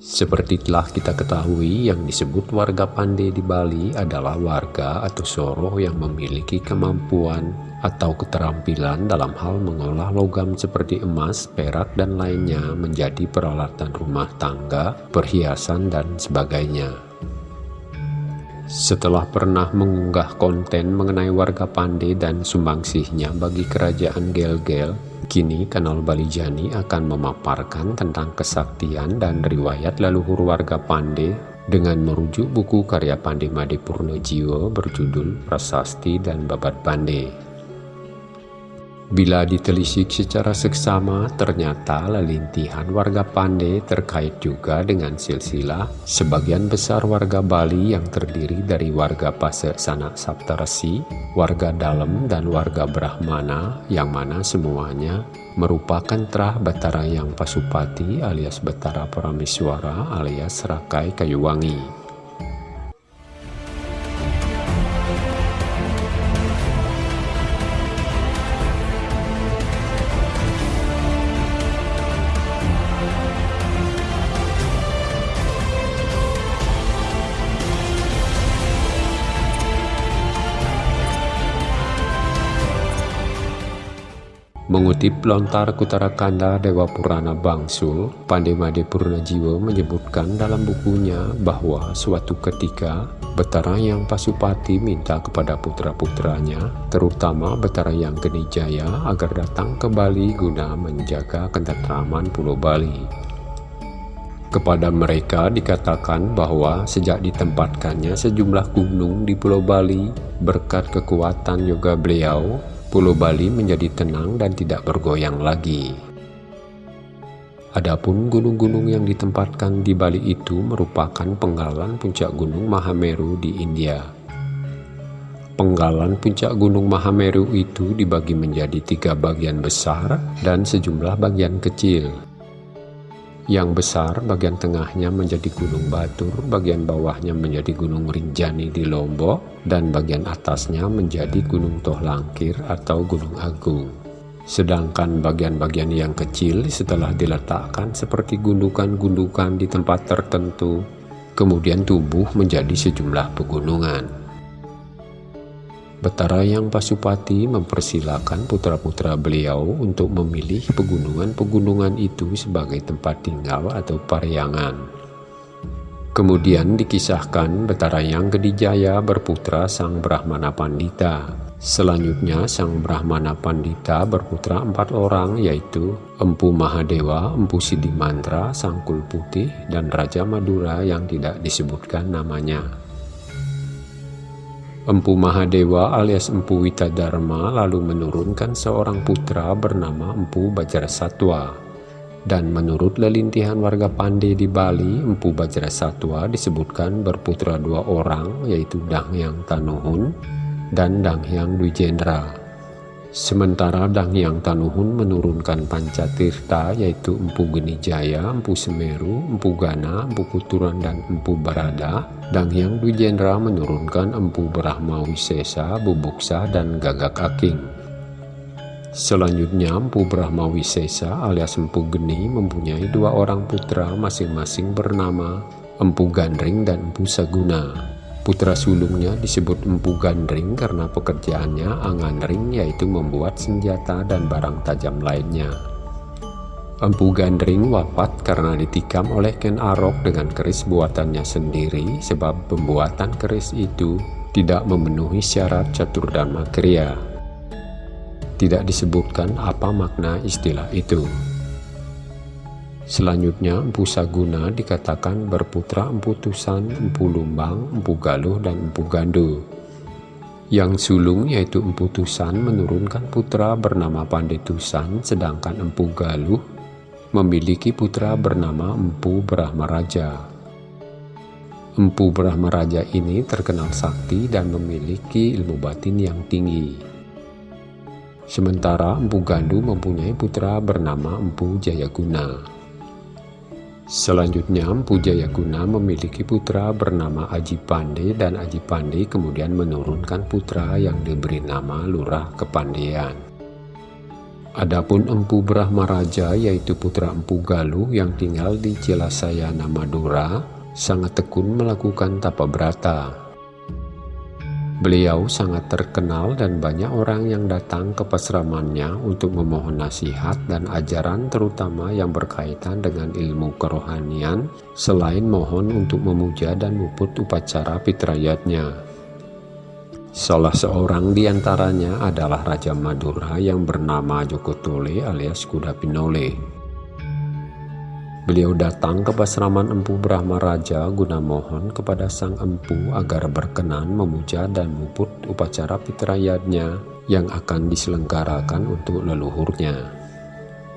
Seperti telah kita ketahui, yang disebut warga Pande di Bali adalah warga atau soroh yang memiliki kemampuan atau keterampilan dalam hal mengolah logam seperti emas, perak, dan lainnya menjadi peralatan rumah tangga, perhiasan, dan sebagainya. Setelah pernah mengunggah konten mengenai warga Pande dan sumbangsihnya bagi kerajaan Gel-Gel, Kini kanal Balijani akan memaparkan tentang kesaktian dan riwayat leluhur warga Pande dengan merujuk buku karya Pande Made Purnojiwo berjudul Prasasti dan Babat Pande. Bila ditelisik secara seksama, ternyata lelintihan warga Pande terkait juga dengan silsilah sebagian besar warga Bali yang terdiri dari warga Pase Sanak Saptarasi, warga Dalem, dan warga Brahmana yang mana semuanya merupakan terah Batara yang Pasupati alias Batara Parameswara alias Rakai Kayuwangi. Mengutip lontar Kutarakanda Dewa Purana Bangsul, Pandemade Purnajiwa menyebutkan dalam bukunya bahwa suatu ketika Betara yang Pasupati minta kepada putra-putranya, terutama Betara yang Genijaya agar datang ke Bali guna menjaga ketentraman Pulau Bali. Kepada mereka dikatakan bahwa sejak ditempatkannya sejumlah gunung di Pulau Bali, berkat kekuatan yoga beliau, Pulau Bali menjadi tenang dan tidak bergoyang lagi. Adapun gunung-gunung yang ditempatkan di Bali itu merupakan penggalan puncak gunung Mahameru di India. Penggalan puncak gunung Mahameru itu dibagi menjadi tiga bagian besar dan sejumlah bagian kecil. Yang besar bagian tengahnya menjadi Gunung Batur, bagian bawahnya menjadi Gunung Rinjani di Lombok, dan bagian atasnya menjadi Gunung Tohlangkir atau Gunung Agung. Sedangkan bagian-bagian yang kecil setelah diletakkan seperti gundukan-gundukan di tempat tertentu, kemudian tumbuh menjadi sejumlah pegunungan. Betara yang Pasupati mempersilahkan putra-putra beliau untuk memilih pegunungan-pegunungan itu sebagai tempat tinggal atau pariangan. Kemudian dikisahkan Betara yang Gedijaya berputra Sang Brahmana Pandita. Selanjutnya Sang Brahmana Pandita berputra empat orang yaitu Empu Mahadewa, Empu Sidimantra, Sang Kul Putih, dan Raja Madura yang tidak disebutkan namanya. Empu Mahadewa alias Empu Witadharma lalu menurunkan seorang putra bernama Empu Bajrasatwa. Dan menurut lelintihan warga Pande di Bali, Empu Bajrasatwa disebutkan berputra dua orang yaitu Danghyang Tanuhun dan Danghyang Dwijendra. Sementara Danghyang Tanuhun menurunkan Pancatirta yaitu Empu Genijaya, Empu Semeru, Empu Gana, Empu Kuturan dan Empu Barada. Danghyang Dwijendra menurunkan Empu Brahma Wisesa, Bubuksa dan Gagak Aking. Selanjutnya Empu Brahma Wisesa alias Empu Geni mempunyai dua orang putra masing-masing bernama Empu Gandring dan Empu Saguna. Putra sulungnya disebut Empu Gandring karena pekerjaannya anganring yaitu membuat senjata dan barang tajam lainnya. Empu Gandring wafat karena ditikam oleh Ken Arok dengan keris buatannya sendiri sebab pembuatan keris itu tidak memenuhi syarat catur dan makria. Tidak disebutkan apa makna istilah itu. Selanjutnya Empu Saguna dikatakan berputra Empu Tusan, Empu Lumbang, Empu Galuh, dan Empu Gandu. Yang sulung yaitu Empu Tusan menurunkan putra bernama Pandetusan, sedangkan Empu Galuh memiliki putra bernama Empu Brahmaraja. Empu Brahmaraja ini terkenal sakti dan memiliki ilmu batin yang tinggi. Sementara Empu Gandu mempunyai putra bernama Empu Jayaguna. Selanjutnya, Empu Jayaguna memiliki putra bernama Aji Pande dan Aji Pande kemudian menurunkan putra yang diberi nama Lurah Kepandean. Adapun Empu Brahma Raja yaitu putra Empu Galuh yang tinggal di Cilasayana Madura sangat tekun melakukan tapa berata. Beliau sangat terkenal dan banyak orang yang datang ke pasramannya untuk memohon nasihat dan ajaran terutama yang berkaitan dengan ilmu kerohanian selain mohon untuk memuja dan muput upacara fitrayatnya. Salah seorang di antaranya adalah Raja Madura yang bernama Joko Tole alias Kuda Pinole. Beliau datang ke pasraman Empu Brahma Raja guna mohon kepada sang empu agar berkenan memuja dan muput upacara fitrayatnya yang akan diselenggarakan untuk leluhurnya.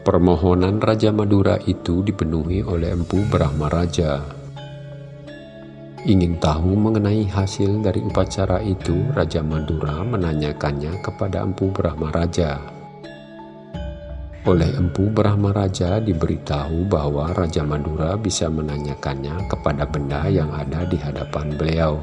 Permohonan Raja Madura itu dipenuhi oleh Empu Brahma Raja Ingin tahu mengenai hasil dari upacara itu, Raja Madura menanyakannya kepada Empu Brahma Raja. Oleh Empu Brahma Raja diberitahu bahwa Raja Madura bisa menanyakannya kepada benda yang ada di hadapan beliau.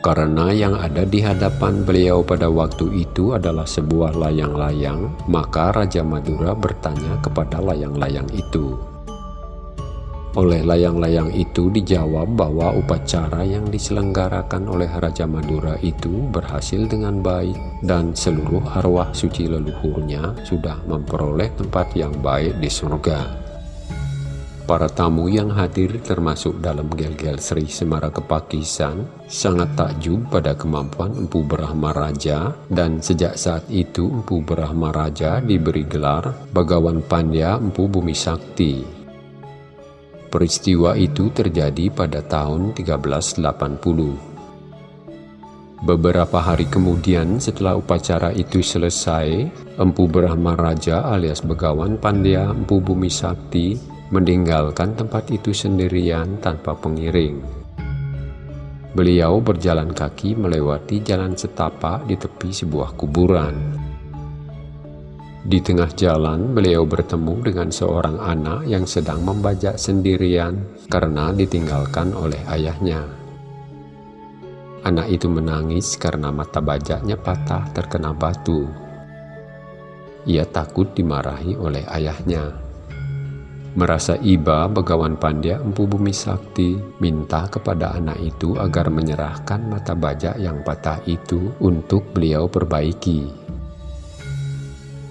Karena yang ada di hadapan beliau pada waktu itu adalah sebuah layang-layang, maka Raja Madura bertanya kepada layang-layang itu. Oleh layang-layang itu dijawab bahwa upacara yang diselenggarakan oleh Raja Madura itu berhasil dengan baik dan seluruh arwah suci leluhurnya sudah memperoleh tempat yang baik di surga. Para tamu yang hadir termasuk dalam gel-gel Sri Semara Kepakisan sangat takjub pada kemampuan Empu Brahma Raja dan sejak saat itu Empu Brahma Raja diberi gelar Bagawan Pandya Empu Bumi Sakti Peristiwa itu terjadi pada tahun 1380. Beberapa hari kemudian setelah upacara itu selesai, Empu Brahma Raja alias Begawan Pandya Empu Bumi Sakti meninggalkan tempat itu sendirian tanpa pengiring. Beliau berjalan kaki melewati jalan setapak di tepi sebuah kuburan. Di tengah jalan, beliau bertemu dengan seorang anak yang sedang membajak sendirian karena ditinggalkan oleh ayahnya. Anak itu menangis karena mata bajaknya patah terkena batu. Ia takut dimarahi oleh ayahnya. Merasa iba, Begawan Pandya Empu Bumi Sakti minta kepada anak itu agar menyerahkan mata bajak yang patah itu untuk beliau perbaiki.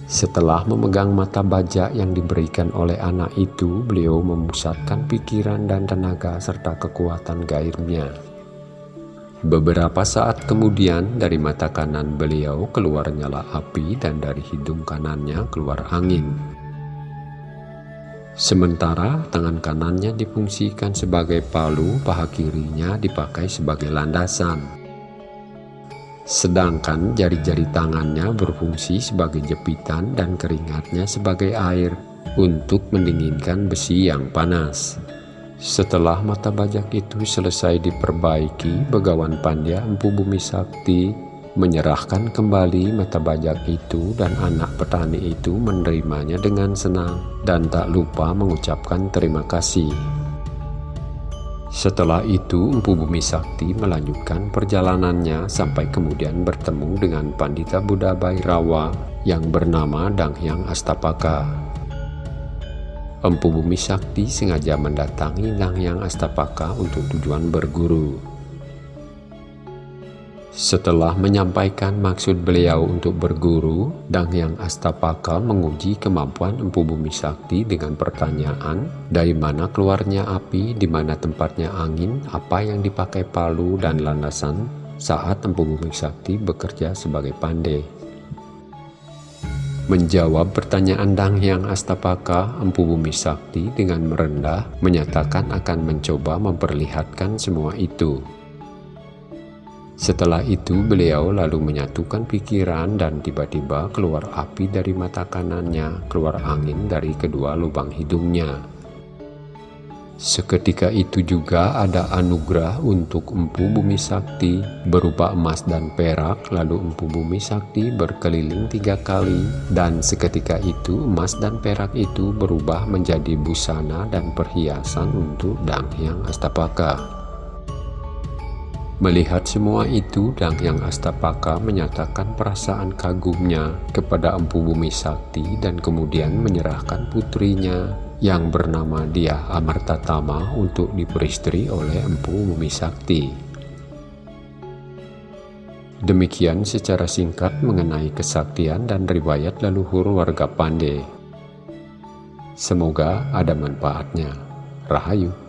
Setelah memegang mata baja yang diberikan oleh anak itu, beliau memusatkan pikiran dan tenaga serta kekuatan gairnya. Beberapa saat kemudian dari mata kanan beliau keluar nyala api dan dari hidung kanannya keluar angin. Sementara tangan kanannya difungsikan sebagai palu, paha kirinya dipakai sebagai landasan sedangkan jari-jari tangannya berfungsi sebagai jepitan dan keringatnya sebagai air untuk mendinginkan besi yang panas. Setelah mata bajak itu selesai diperbaiki, Begawan Pandya Empu Bumi Sakti menyerahkan kembali mata bajak itu dan anak petani itu menerimanya dengan senang dan tak lupa mengucapkan terima kasih. Setelah itu, Empu Bumi Sakti melanjutkan perjalanannya sampai kemudian bertemu dengan Pandita Buddha Bairawa yang bernama Danghyang Astapaka. Empu Bumi Sakti sengaja mendatangi Danghyang Astapaka untuk tujuan berguru. Setelah menyampaikan maksud beliau untuk berguru, Dang Astapaka menguji kemampuan Empu Bumi Sakti dengan pertanyaan, dari mana keluarnya api, di mana tempatnya angin, apa yang dipakai palu dan landasan saat Empu Bumi Sakti bekerja sebagai pandai. Menjawab pertanyaan Dang Astapaka, Empu Bumi Sakti dengan merendah menyatakan akan mencoba memperlihatkan semua itu. Setelah itu beliau lalu menyatukan pikiran dan tiba-tiba keluar api dari mata kanannya, keluar angin dari kedua lubang hidungnya. Seketika itu juga ada anugerah untuk Empu Bumi Sakti berupa emas dan perak lalu Empu Bumi Sakti berkeliling tiga kali dan seketika itu emas dan perak itu berubah menjadi busana dan perhiasan untuk Danghyang Astapaka. Melihat semua itu, Dang Yang Astapaka menyatakan perasaan kagumnya kepada Empu Bumi Sakti dan kemudian menyerahkan putrinya yang bernama Dia Amartatama untuk diperistri oleh Empu Bumi Sakti. Demikian secara singkat mengenai kesaktian dan riwayat leluhur warga Pandey. Semoga ada manfaatnya. Rahayu.